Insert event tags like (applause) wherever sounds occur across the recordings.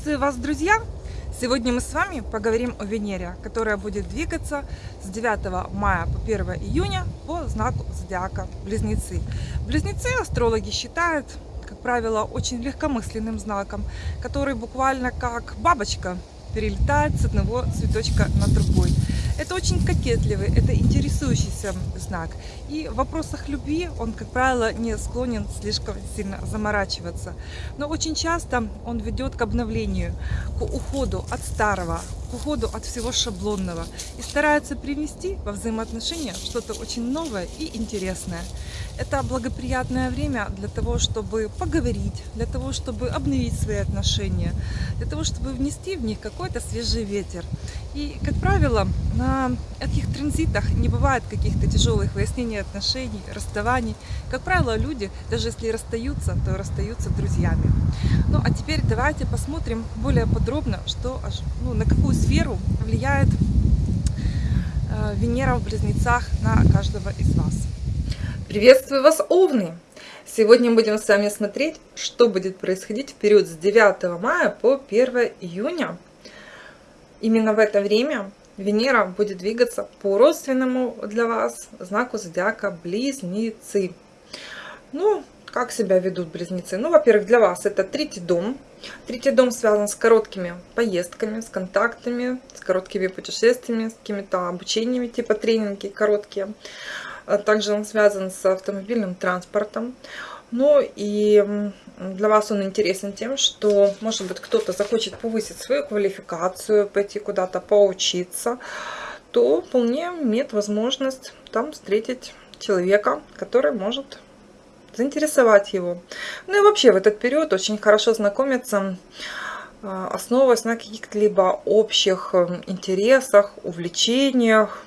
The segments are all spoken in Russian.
Приветствую вас, друзья! Сегодня мы с вами поговорим о Венере, которая будет двигаться с 9 мая по 1 июня по знаку зодиака Близнецы. Близнецы астрологи считают, как правило, очень легкомысленным знаком, который буквально как бабочка перелетает с одного цветочка на другой. Это очень кокетливый, это интересующийся знак. И в вопросах любви он, как правило, не склонен слишком сильно заморачиваться. Но очень часто он ведет к обновлению, к уходу от старого, к уходу от всего шаблонного и старается привнести во взаимоотношения что-то очень новое и интересное. Это благоприятное время для того, чтобы поговорить, для того, чтобы обновить свои отношения, для того, чтобы внести в них какой-то свежий ветер. И, как правило, на этих транзитах не бывает каких-то тяжелых выяснений отношений, расставаний. Как правило, люди, даже если расстаются, то расстаются друзьями. Ну, а теперь давайте посмотрим более подробно, что, ну, на какую сферу влияет э, Венера в Близнецах на каждого из вас. Приветствую вас, Овны! Сегодня будем с вами смотреть, что будет происходить в период с 9 мая по 1 июня Именно в это время Венера будет двигаться по родственному для вас знаку зодиака Близнецы. Ну, как себя ведут близнецы? Ну, во-первых, для вас это третий дом. Третий дом связан с короткими поездками, с контактами, с короткими путешествиями, с какими-то обучениями, типа тренинги короткие. А также он связан с автомобильным транспортом. Ну и для вас он интересен тем, что, может быть, кто-то захочет повысить свою квалификацию, пойти куда-то поучиться, то вполне имеет возможность там встретить человека, который может заинтересовать его. Ну и вообще в этот период очень хорошо знакомиться, а, основываясь на каких-либо общих эм, интересах, увлечениях.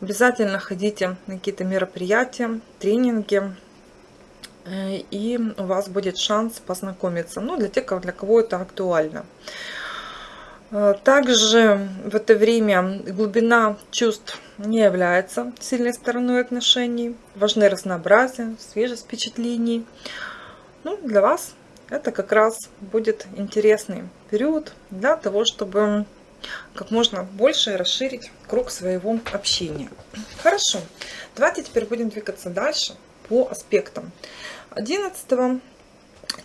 Обязательно ходите на какие-то мероприятия, тренинги, Э, и у вас будет шанс познакомиться. Ну, для тех, для кого это актуально. Э, также в это время глубина чувств не является сильной стороной отношений. Важны разнообразие, свежесть впечатлений. Ну, для вас это как раз будет интересный период для того, чтобы как можно больше расширить круг своего общения. Хорошо, давайте теперь будем двигаться дальше по аспектам. 11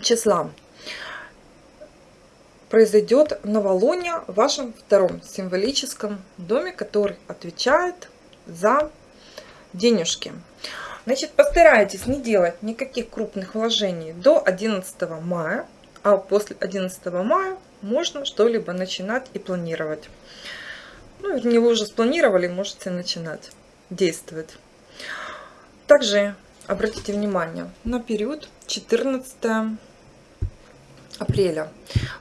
числа произойдет новолуние в вашем втором символическом доме, который отвечает за денежки. Значит, постарайтесь не делать никаких крупных вложений до 11 мая, а после 11 мая можно что-либо начинать и планировать. Ну, вернее, вы уже спланировали, можете начинать действовать. Также обратите внимание на период 14 апреля.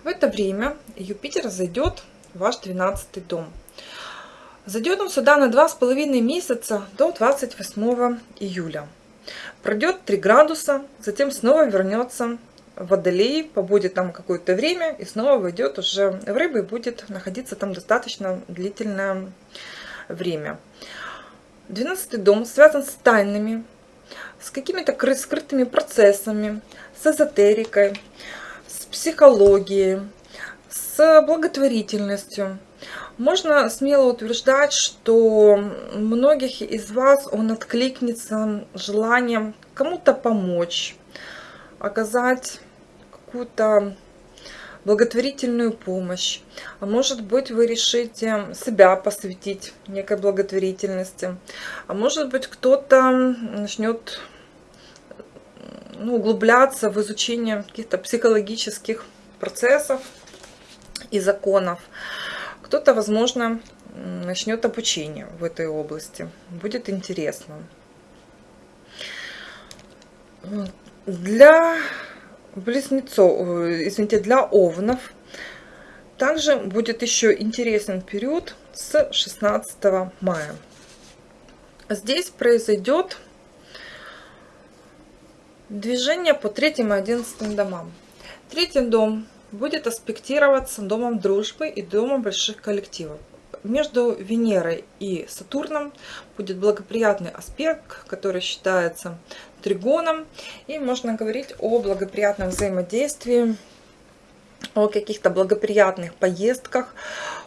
В это время Юпитер зайдет в ваш 12 дом. Зайдет он сюда на два с половиной месяца до 28 июля. Пройдет 3 градуса, затем снова вернется в Водолей, побудет там какое-то время и снова войдет уже в рыбы и будет находиться там достаточно длительное время. 12 дом связан с тайными с какими-то скрытыми процессами, с эзотерикой, с психологией, с благотворительностью. Можно смело утверждать, что многих из вас он откликнется желанием кому-то помочь, оказать какую-то благотворительную помощь. А может быть, вы решите себя посвятить некой благотворительности. А может быть, кто-то начнет ну, углубляться в изучение каких-то психологических процессов и законов. Кто-то, возможно, начнет обучение в этой области. Будет интересно. Для близнецов, э, извините, для овнов. Также будет еще интересен период с 16 мая. Здесь произойдет движение по третьим и одиннадцатым домам. Третий дом будет аспектироваться домом дружбы и домом больших коллективов. Между Венерой и Сатурном будет благоприятный аспект, который считается тригоном. И можно говорить о благоприятном взаимодействии о каких-то благоприятных поездках,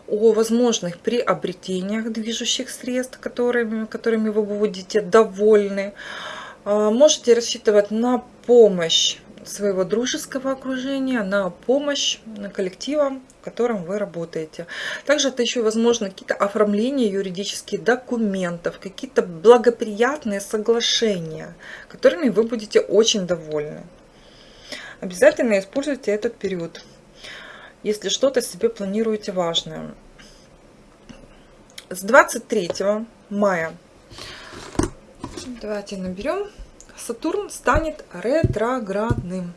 о возможных приобретениях движущих средств, которыми, которыми вы будете довольны. А, можете рассчитывать на помощь своего дружеского окружения, на помощь коллектива, в котором вы работаете. Также это еще возможно какие-то оформления юридических документов, какие-то благоприятные соглашения, которыми вы будете очень довольны. Обязательно используйте этот период, если что-то себе планируете важное. С 23 мая давайте наберем Сатурн станет ретроградным.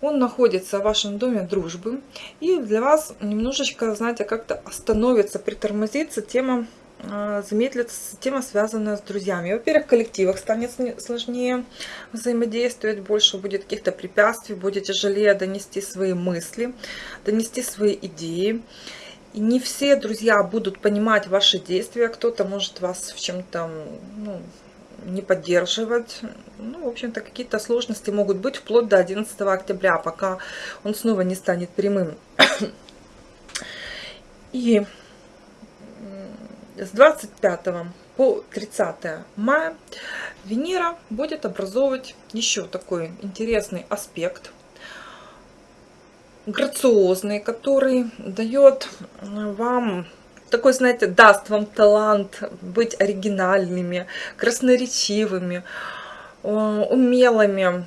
Он находится в вашем доме дружбы. И для вас немножечко, знаете, как-то остановится, притормозится тема, а, замедлится тема, связанная с друзьями. Во-первых, в коллективах станет сложнее взаимодействовать, больше будет каких-то препятствий, будет тяжелее донести свои мысли, донести свои идеи. Не все друзья будут понимать ваши действия, кто-то может вас в чем-то ну, не поддерживать. Ну, в общем-то, какие-то сложности могут быть вплоть до 11 октября, пока он снова не станет прямым. (coughs) И с 25 по 30 мая Венера будет образовывать еще такой интересный аспект, грациозный, который дает вам такой, знаете, даст вам талант быть оригинальными, красноречивыми, э, умелыми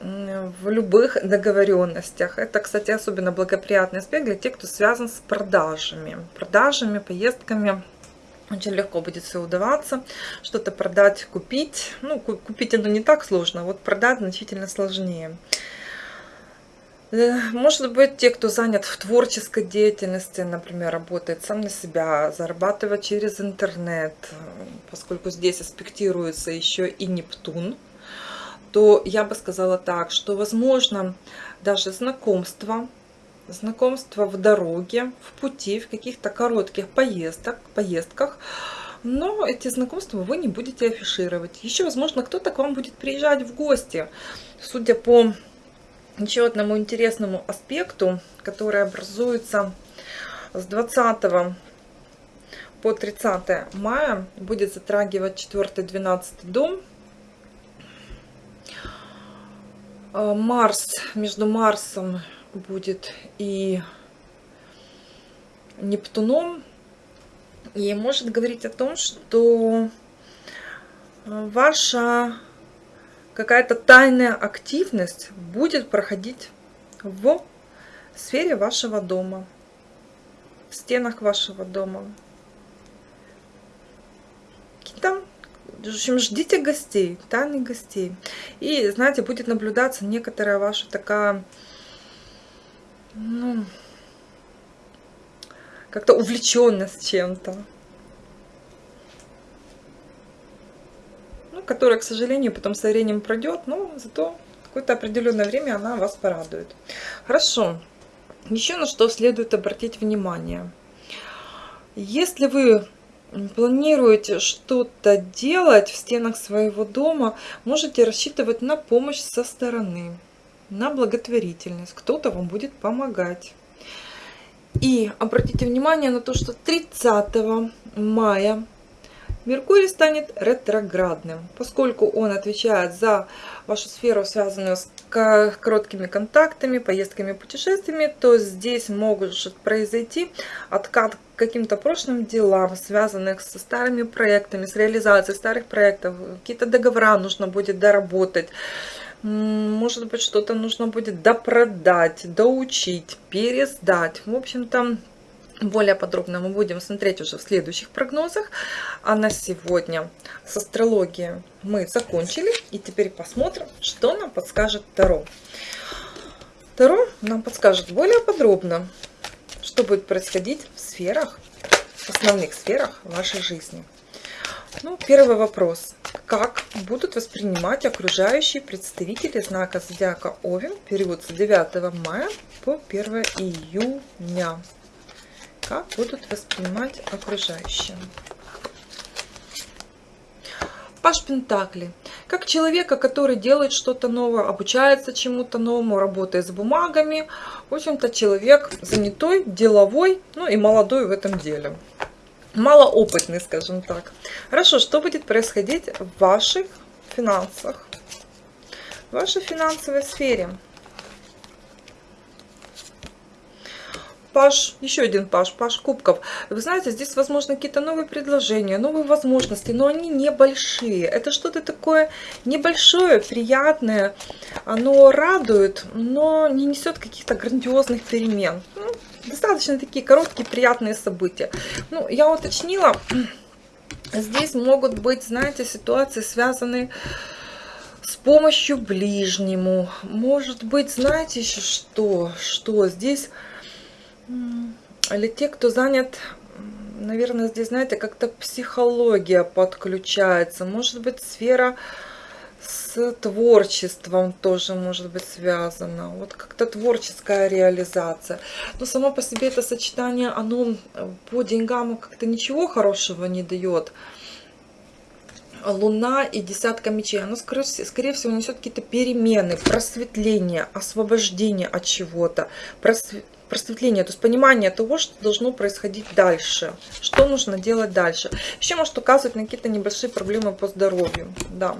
в любых договоренностях. Это, кстати, особенно благоприятный аспект для тех, кто связан с продажами. Продажами, поездками. Очень легко будет все удаваться. Что-то продать, купить. Ну, купить оно не так сложно, а вот продать значительно сложнее. Э, может быть, те, кто занят в творческой деятельности, например, работает сам на себя, зарабатывает через интернет, поскольку здесь аспектируется еще и Нептун, то я бы сказала так, что возможно даже знакомство, знакомство в дороге, в пути, в каких-то коротких поездок, поездках, но эти знакомства вы не будете афишировать. Еще, возможно, кто-то к вам будет приезжать в гости. Судя по еще одному интересному аспекту, который образуется с 20 по 30 мая, будет затрагивать 4-12 дом. А, Марс, между Марсом будет и Нептуном. И может говорить о том, что ваша какая-то тайная активность будет проходить в сфере вашего дома, в стенах вашего дома. Там, в общем, ждите гостей, тайных гостей. И, знаете, будет наблюдаться некоторая ваша такая, ну, как-то увлеченность чем-то. Которая, к сожалению, потом со временем пройдет, но зато какое-то определенное время она вас порадует. Хорошо. Еще на что следует обратить внимание. Если вы планируете что-то делать в стенах своего дома, можете рассчитывать на помощь со стороны, на благотворительность. Кто-то вам будет помогать. И обратите внимание на то, что 30 мая Меркурий станет ретроградным, поскольку он отвечает за вашу сферу, связанную с короткими контактами, поездками, путешествиями, то здесь может произойти откат к каким-то прошлым делам, связанных со старыми проектами, с реализацией старых проектов. Какие-то договора нужно будет доработать. Может быть, что-то нужно будет допродать, доучить, пересдать. В общем-то, более подробно мы будем смотреть уже в следующих прогнозах. А на сегодня с астрологией мы закончили. И теперь посмотрим, что нам подскажет Таро. Таро нам подскажет более подробно, что будет происходить в сферах, в основных сферах вашей жизни. Ну, первый вопрос. Как будут воспринимать окружающие представители знака Зодиака Овен период с 9 мая по 1 июня? Как будут воспринимать окружающие. Паш Пентакли. как человека, который делает что-то новое, обучается чему-то новому, работает с бумагами. В общем-то, человек занятой, деловой, ну и молодой в этом деле. Малоопытный, скажем так. Хорошо, что будет происходить в ваших финансах? В вашей финансовой сфере. Паш, еще один Паш, Паш Кубков. Вы знаете, здесь, возможно, какие-то новые предложения, новые возможности, но они небольшие. Это что-то такое небольшое, приятное. Оно радует, но не несет каких-то грандиозных перемен. Ну, достаточно такие короткие, приятные события. Ну, я уточнила, (clears throat) здесь могут быть, знаете, ситуации, связанные с помощью ближнему. Может быть, знаете еще что? Что здесь или те, кто занят, наверное, здесь, знаете, как-то психология подключается. Может быть, сфера с творчеством тоже может быть связана. Вот как-то творческая реализация. Но само по себе это сочетание, оно по деньгам как-то ничего хорошего не дает. Луна и десятка мечей, оно, скорее, скорее всего, несет какие-то перемены, просветление, освобождение от чего-то, просвет просветление, то есть понимание того, что должно происходить дальше, что нужно делать дальше. Еще может указывать на какие-то небольшие проблемы по здоровью, да,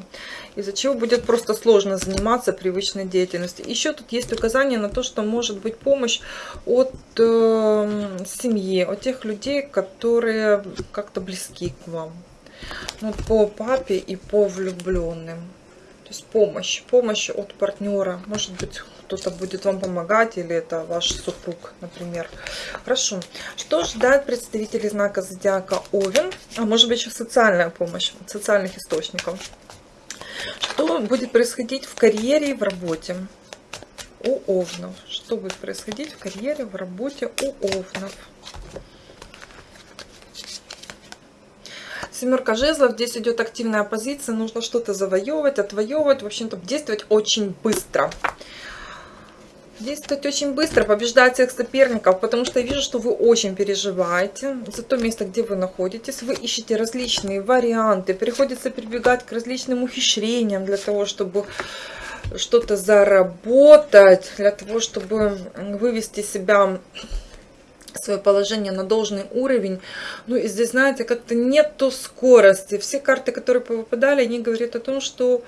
из-за чего будет просто сложно заниматься привычной деятельностью. Еще тут есть указание на то, что может быть помощь от э, семьи, от тех людей, которые как-то близки к вам. Ну, по папе и по влюбленным. То есть помощь, помощь от партнера, может быть кто-то будет вам помогать, или это ваш супруг, например. Хорошо. Что ждать представителей знака зодиака Овен? А может быть еще социальная помощь, социальных источников. Что будет происходить в карьере и в работе у Овнов? Что будет происходить в карьере, в работе у Овнов? Семерка жезлов, здесь идет активная позиция, нужно что-то завоевывать, отвоевывать, в общем-то действовать очень быстро. Действовать очень быстро, побеждать всех соперников, потому что я вижу, что вы очень переживаете за то место, где вы находитесь. Вы ищете различные варианты, приходится прибегать к различным ухищрениям для того, чтобы что-то заработать, для того, чтобы вывести себя свое положение на должный уровень. Ну и здесь, знаете, как-то нету скорости. Все карты, которые попадали, они говорят о том, что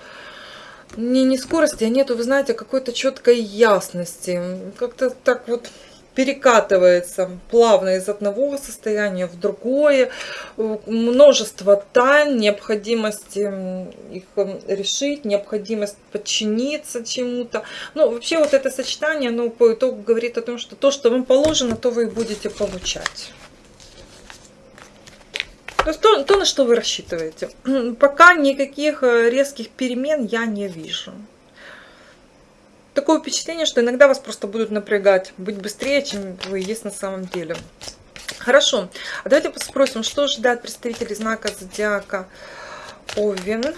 не, не скорости, а нету, вы знаете, какой-то четкой ясности. Как-то так вот перекатывается плавно из одного состояния в другое. Множество тайн, необходимости их решить, необходимость подчиниться чему-то. Ну, вообще вот это сочетание, ну, по итогу говорит о том, что то, что вам положено, то вы будете получать. То то, то, на что вы рассчитываете. (clears throat) Пока никаких э, резких перемен я не вижу. Такое впечатление, что иногда вас просто будут напрягать, быть быстрее, чем вы есть на самом деле. Хорошо, а давайте спросим, что ждать представителей знака зодиака Овен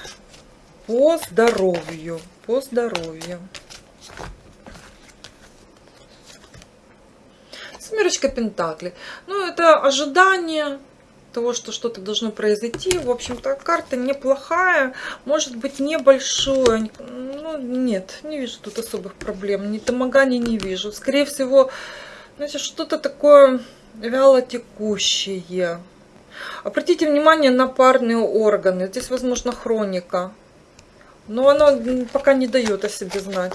по здоровью, по здоровью. Семерочка Пентакли. Ну, это ожидание, того, что что-то должно произойти. В общем-то, карта неплохая, может быть небольшой. Ну, нет, не вижу тут особых проблем. Ни домогания не вижу. Скорее всего, знаете, что-то такое вяло текущее. Обратите внимание на парные органы. Здесь, возможно, хроника. Но она пока не дает о себе знать.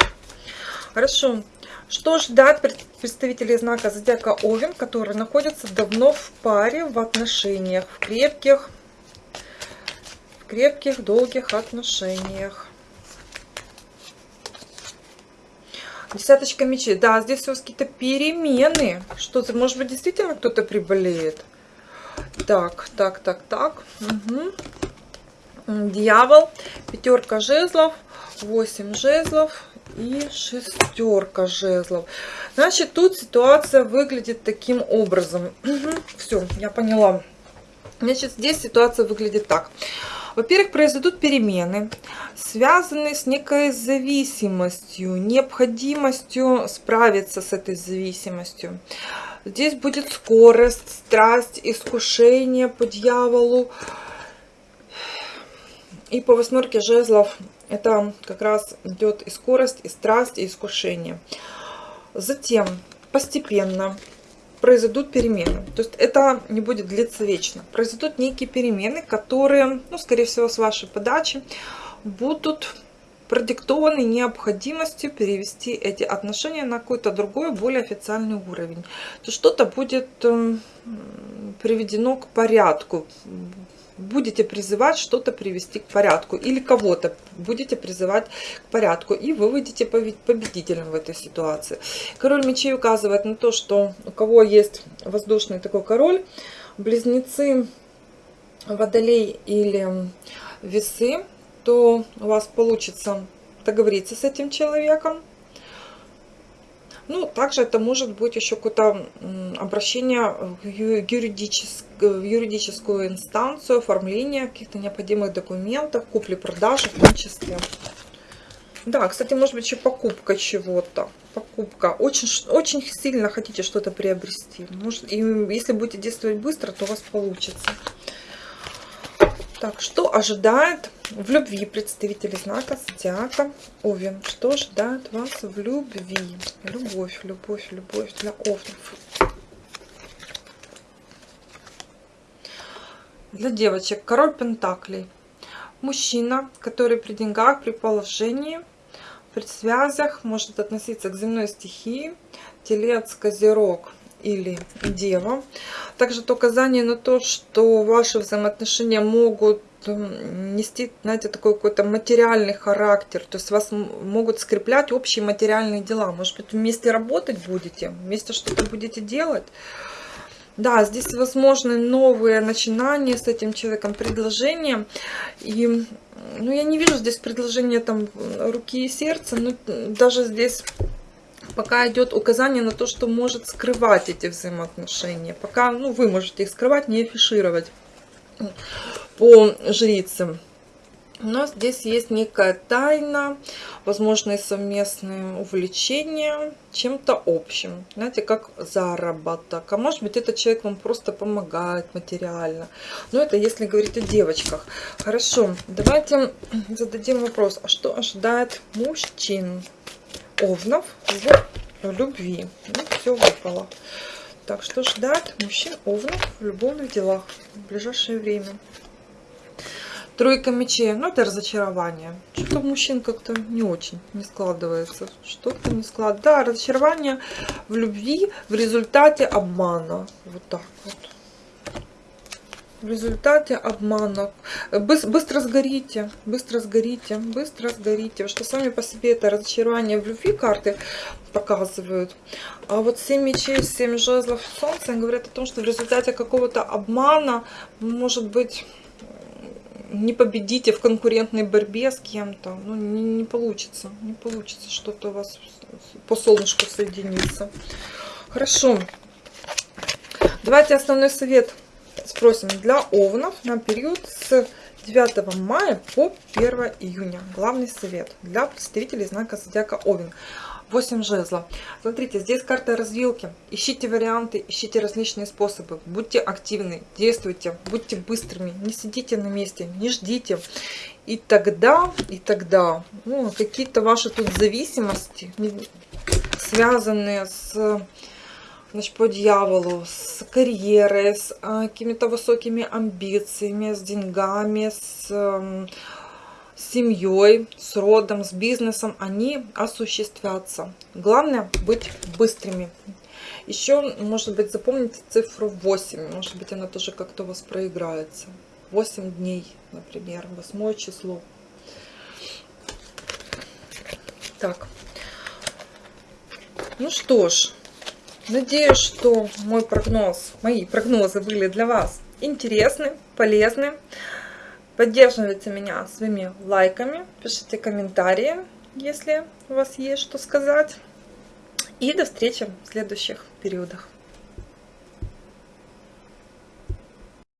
Хорошо. Что ждать представителей знака зодиака Овен, которые находятся давно в паре, в отношениях, в крепких, в крепких, долгих отношениях? Десяточка мечей. Да, здесь у вас какие-то перемены. Что-то, может быть, действительно кто-то приболеет. Так, так, так, так. Угу. Дьявол. Пятерка жезлов. Восемь жезлов и шестерка жезлов. Значит, тут ситуация выглядит таким образом. Все, я поняла. Значит, здесь ситуация выглядит так. Во-первых, произойдут перемены, связанные с некой зависимостью, необходимостью справиться с этой зависимостью. Здесь будет скорость, страсть, искушение по дьяволу, И по восьмерке жезлов это как раз идет и скорость, и страсть, и искушение. Затем постепенно произойдут перемены. То есть это не будет длиться вечно. Произойдут некие перемены, которые, ну, скорее всего, с вашей подачи будут продиктованы необходимостью перевести эти отношения на какой-то другой, более официальный уровень. То что-то будет эм, приведено к порядку, будете призывать что-то привести к порядку или кого-то будете призывать к порядку и вы выйдете победителем в этой ситуации. Король мечей указывает на то, что у кого есть воздушный такой король, близнецы, водолей или весы, то у вас получится договориться с этим человеком, ну, также это может быть еще какое-то обращение в, юридическ... в юридическую инстанцию, оформление каких-то необходимых документов, купли-продажи в том числе. Да, кстати, может быть еще покупка чего-то. Покупка. Очень, очень сильно хотите что-то приобрести. Может, и если будете действовать быстро, то у вас получится. Так, что ожидает в любви представители знака Зодиака Овен? Что ожидает вас в любви? Любовь, любовь, любовь для Овнов. Для девочек король Пентаклей. Мужчина, который при деньгах, при положении, при связях может относиться к земной стихии. Телец, Козерог – или дева. Также это указание на то, что ваши взаимоотношения могут нести, знаете, такой какой-то материальный характер. То есть вас могут скреплять общие материальные дела. Может быть, вместе работать будете, вместе что-то будете делать. Да, здесь возможны новые начинания с этим человеком, предложения. И ну, я не вижу здесь предложения там руки и сердца, но даже здесь пока идет указание на то, что может скрывать эти взаимоотношения. Пока ну, вы можете их скрывать, не афишировать по жрицам. Нас здесь есть некая тайна, возможные совместные увлечения чем-то общим. Знаете, как заработок. А может быть, этот человек вам просто помогает материально. Но это если говорить о девочках. Хорошо, давайте зададим вопрос. А что ожидает мужчин? Овнов в любви. Ну, все выпало. Так, что ждать мужчин Овнов в любовных делах в ближайшее время? Тройка мечей, ну это разочарование. Что-то мужчин как-то не очень не складывается. Что-то не складывается. Да, разочарование в любви в результате обмана. Вот так вот в результате обмана. Быстро сгорите, быстро сгорите, быстро сгорите. Что сами по себе это разочарование в любви карты показывают. А вот 7 мечей, 7 жезлов солнца говорят о том, что в результате какого-то обмана, может быть, не победите в конкурентной борьбе с кем-то. Ну, не, не получится. Не получится что-то у вас по солнышку соединиться. Хорошо. Давайте основной совет спросим для овнов на период с 9 мая по 1 июня. Главный совет для представителей знака зодиака Овен. 8 жезлов. Смотрите, здесь карта развилки. Ищите варианты, ищите различные способы. Будьте активны, действуйте, будьте быстрыми. Не сидите на месте, не ждите. И тогда, и тогда, ну, какие-то ваши тут зависимости, связанные с значит, по дьяволу, с карьерой, с а, какими-то высокими амбициями, с деньгами, с, э, семьей, с родом, с бизнесом, они осуществятся. Главное быть быстрыми. Еще, может быть, запомните цифру 8. Может быть, она тоже как-то у вас проиграется. 8 дней, например, 8 число. Так. Ну что ж, Надеюсь, что мой прогноз, мои прогнозы были для вас интересны, полезны. Поддерживайте меня своими лайками, пишите комментарии, если у вас есть что сказать. И до встречи в следующих периодах.